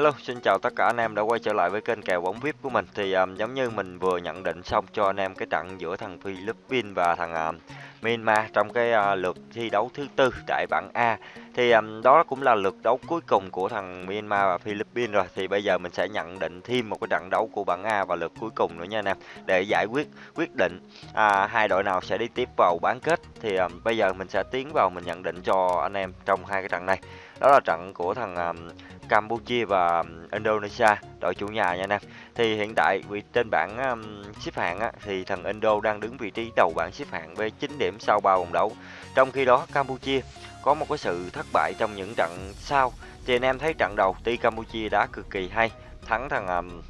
Hello, xin chào tất cả anh em đã quay trở lại với kênh kèo bóng VIP của mình. Thì um, giống như mình vừa nhận định xong cho anh em cái trận giữa thằng Philippines và thằng uh, Myanmar trong cái uh, lượt thi đấu thứ tư tại bảng A. Thì um, đó cũng là lượt đấu cuối cùng của thằng Myanmar và Philippines rồi. Thì bây giờ mình sẽ nhận định thêm một cái trận đấu của bảng A và lượt cuối cùng nữa nha anh em để giải quyết quyết định à, hai đội nào sẽ đi tiếp vào bán kết. Thì um, bây giờ mình sẽ tiến vào mình nhận định cho anh em trong hai cái trận này. Đó là trận của thằng um, Campuchia và Indonesia đội chủ nhà nha anh em. Thì hiện tại vị trên bảng um, xếp hạng á, thì thằng Indo đang đứng vị trí đầu bảng xếp hạng với 9 điểm sau 3 vòng đấu. Trong khi đó Campuchia có một cái sự thất bại trong những trận sau. Thì anh em thấy trận đầu tuy Campuchia đã cực kỳ hay, thắng thằng um,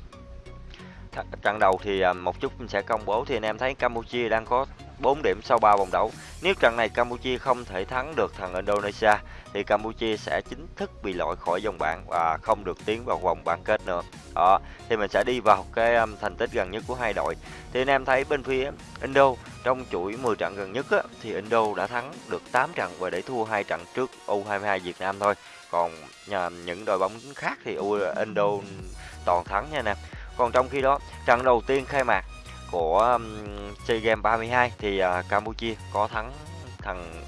trận đầu thì um, một chút mình sẽ công bố thì anh em thấy Campuchia đang có 4 điểm sau 3 vòng đấu. Nếu trận này Campuchia không thể thắng được thằng Indonesia thì Campuchia sẽ chính thức bị loại khỏi vòng bảng và không được tiến vào vòng bán kết nữa. Đó, thì mình sẽ đi vào cái um, thành tích gần nhất của hai đội. Thì anh em thấy bên phía Indo trong chuỗi 10 trận gần nhất á, thì Indo đã thắng được 8 trận và để thua hai trận trước U22 Việt Nam thôi. Còn nhà, những đội bóng khác thì U Indo toàn thắng nha anh em. Còn trong khi đó, trận đầu tiên khai mạc của um, SEA Games 32 thì uh, Campuchia có thắng thằng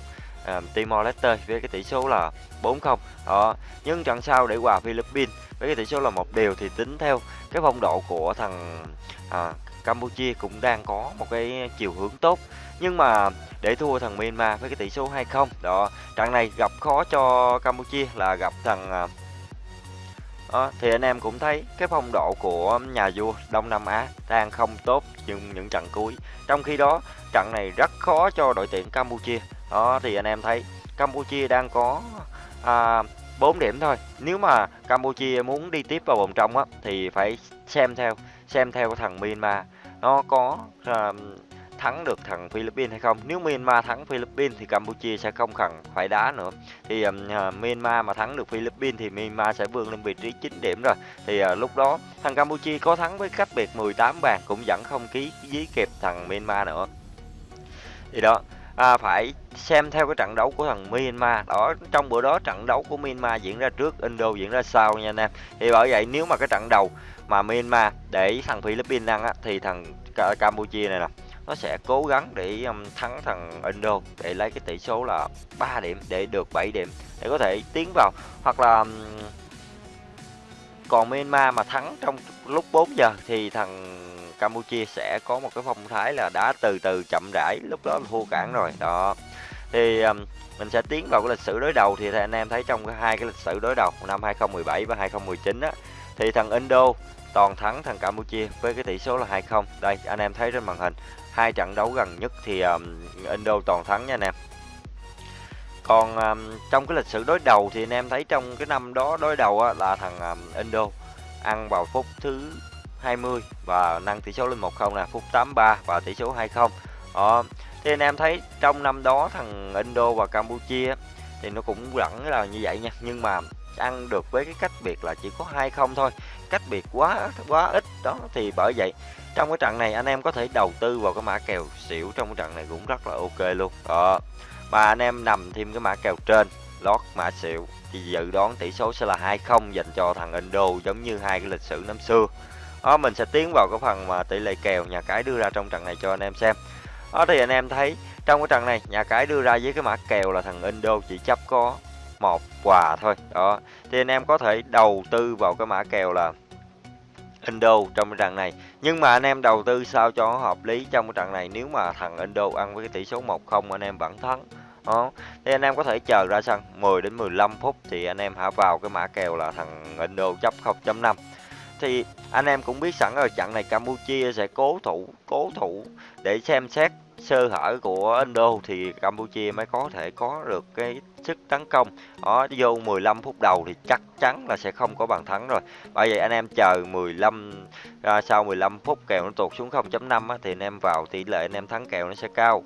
uh, Timor Leste với cái tỷ số là 4-0. Đó, nhưng trận sau để hòa Philippines với cái tỷ số là một điều thì tính theo cái phong độ của thằng uh, Campuchia cũng đang có một cái chiều hướng tốt. Nhưng mà để thua thằng Myanmar với cái tỷ số 2-0. Đó, trận này gặp khó cho Campuchia là gặp thằng uh, À, thì anh em cũng thấy cái phong độ của nhà vua Đông Nam Á đang không tốt nhưng những trận cuối. Trong khi đó, trận này rất khó cho đội tuyển Campuchia. Đó thì anh em thấy Campuchia đang có à, 4 điểm thôi. Nếu mà Campuchia muốn đi tiếp vào vòng trong á thì phải xem theo xem theo thằng Myanmar nó có à, thắng được thằng Philippines hay không. Nếu Myanmar thắng Philippines thì Campuchia sẽ không cần phải đá nữa. Thì uh, Myanmar mà thắng được Philippines thì Myanmar sẽ vươn lên vị trí 9 điểm rồi. Thì uh, lúc đó thằng Campuchia có thắng với cách biệt 18 bàn cũng vẫn không ký dí kịp thằng Myanmar nữa. Thì đó, à, phải xem theo cái trận đấu của thằng Myanmar đó trong bữa đó trận đấu của Myanmar diễn ra trước Indo diễn ra sau nha anh em thì bởi vậy nếu mà cái trận đầu mà Myanmar để thằng Philippines ăn á thì thằng Campuchia này nè nó sẽ cố gắng để um, thắng thằng Indo để lấy cái tỷ số là 3 điểm để được 7 điểm để có thể tiến vào. Hoặc là um, còn Myanmar mà thắng trong lúc 4 giờ thì thằng Campuchia sẽ có một cái phong thái là đã từ từ chậm rãi lúc đó là thua cản rồi đó. Thì um, mình sẽ tiến vào cái lịch sử đối đầu. Thì anh em thấy trong hai cái lịch sử đối đầu năm 2017 và 2019 á thì thằng Indo toàn thắng thằng Campuchia với cái tỷ số là 2-0 đây anh em thấy trên màn hình hai trận đấu gần nhất thì um, Indo toàn thắng nha anh em còn um, trong cái lịch sử đối đầu thì anh em thấy trong cái năm đó đối đầu á, là thằng um, Indo ăn vào phút thứ 20 và nâng tỷ số lên 1-0 là phút 83 và tỷ số 2-0. Đó. Thì anh em thấy trong năm đó thằng Indo và Campuchia thì nó cũng vẫn là như vậy nha, nhưng mà ăn được với cái cách biệt là chỉ có 2-0 thôi. Cách biệt quá quá ít đó thì bởi vậy trong cái trận này anh em có thể đầu tư vào cái mã kèo xỉu trong cái trận này cũng rất là ok luôn. Đó. Mà anh em nằm thêm cái mã kèo trên lót mã xỉu thì dự đoán tỷ số sẽ là 2-0 dành cho thằng Indo giống như hai cái lịch sử năm xưa đó, mình sẽ tiến vào cái phần mà tỷ lệ kèo nhà cái đưa ra trong trận này cho anh em xem đó thì anh em thấy trong cái trận này nhà cái đưa ra với cái mã kèo là thằng Indo chỉ chấp có một quà thôi đó thì anh em có thể đầu tư vào cái mã kèo là Indo trong cái trận này. Nhưng mà anh em đầu tư sao cho hợp lý trong cái trận này? Nếu mà thằng Indo ăn với cái tỷ số 1-0 anh em vẫn thắng. Đó. Thì anh em có thể chờ ra sân 10 đến 15 phút thì anh em hả vào cái mã kèo là thằng Indo chấp 0.5 thì anh em cũng biết sẵn rồi trận này Campuchia sẽ cố thủ cố thủ để xem xét sơ hở của Indo thì Campuchia mới có thể có được cái sức tấn công. Đó vô 15 phút đầu thì chắc chắn là sẽ không có bàn thắng rồi. Bởi vậy anh em chờ 15 à, sau 15 phút kèo nó tụt xuống 0.5 thì anh em vào tỷ lệ anh em thắng kèo nó sẽ cao.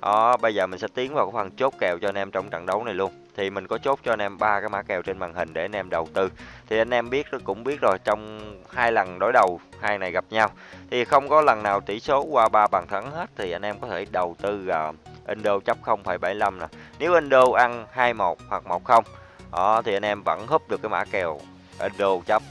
Đó bây giờ mình sẽ tiến vào cái phần chốt kèo cho anh em trong trận đấu này luôn thì mình có chốt cho anh em ba cái mã kèo trên màn hình để anh em đầu tư. Thì anh em biết cũng biết rồi trong hai lần đối đầu hai này gặp nhau. Thì không có lần nào tỷ số qua ba bàn thắng hết thì anh em có thể đầu tư uh, Indo chấp 0,75 nè. Nếu Indo ăn 21 hoặc 10 đó thì anh em vẫn húp được cái mã kèo Indo chấp.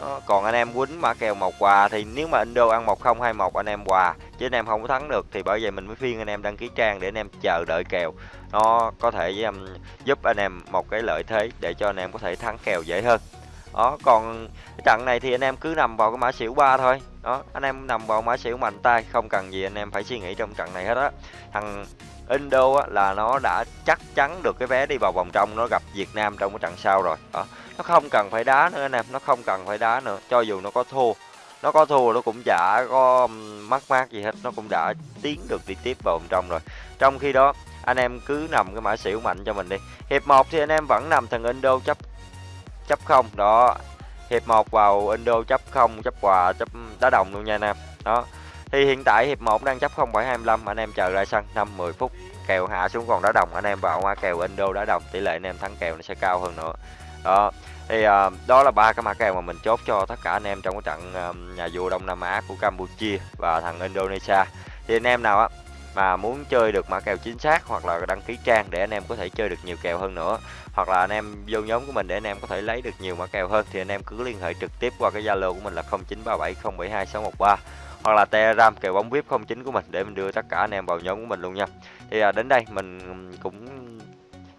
Đó, còn anh em quýnh mã kèo một quà thì nếu mà Indo ăn một không hai một anh em quà. Chứ anh em không có thắng được thì bởi vậy mình mới phiên anh em đăng ký trang để anh em chờ đợi kèo. Nó có thể um, giúp anh em một cái lợi thế để cho anh em có thể thắng kèo dễ hơn đó còn cái trận này thì anh em cứ nằm vào cái mã xỉu ba thôi. Đó anh em nằm vào mã xỉu mạnh tay không cần gì anh em phải suy nghĩ trong trận này hết á. Thằng Indo á, là nó đã chắc chắn được cái vé đi vào vòng trong nó gặp Việt Nam trong cái trận sau rồi. Đó nó không cần phải đá nữa anh em nó không cần phải đá nữa cho dù nó có thua. Nó có thua nó cũng chả có mắc mát gì hết nó cũng đã tiến được đi tiếp vào vòng trong rồi. Trong khi đó anh em cứ nằm cái mã xỉu mạnh cho mình đi. Hiệp 1 thì anh em vẫn nằm thằng Indo chấp chấp không đó. Hiệp 1 vào Indo chấp không chấp quà chấp đá đồng luôn nha anh em. Đó. Thì hiện tại hiệp 1 đang chấp 0,25 anh em chờ ra sân 5 10 phút kèo hạ xuống còn đá đồng anh em vào qua kèo Indo đá đồng tỷ lệ anh em thắng kèo nó sẽ cao hơn nữa. Đó. Thì uh, đó là ba cái mã kèo mà mình chốt cho tất cả anh em trong cái trận uh, nhà vua Đông Nam Á của Campuchia và thằng Indonesia. Thì anh em nào á mà muốn chơi được mã kèo chính xác hoặc là đăng ký trang để anh em có thể chơi được nhiều kèo hơn nữa hoặc là anh em vô nhóm của mình để anh em có thể lấy được nhiều mã kèo hơn thì anh em cứ liên hệ trực tiếp qua cái Zalo của mình là 0937072613 hoặc là Telegram kèo bóng VIP 09 của mình để mình đưa tất cả anh em vào nhóm của mình luôn nha. Thì à, đến đây mình cũng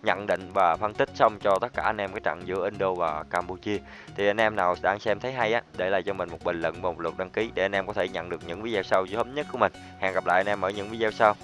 nhận định và phân tích xong cho tất cả anh em cái trận giữa Indo và Campuchia. Thì anh em nào đang xem thấy hay á, để lại cho mình một bình luận và một lượt đăng ký để anh em có thể nhận được những video sau sớm nhất của mình. Hẹn gặp lại anh em ở những video sau.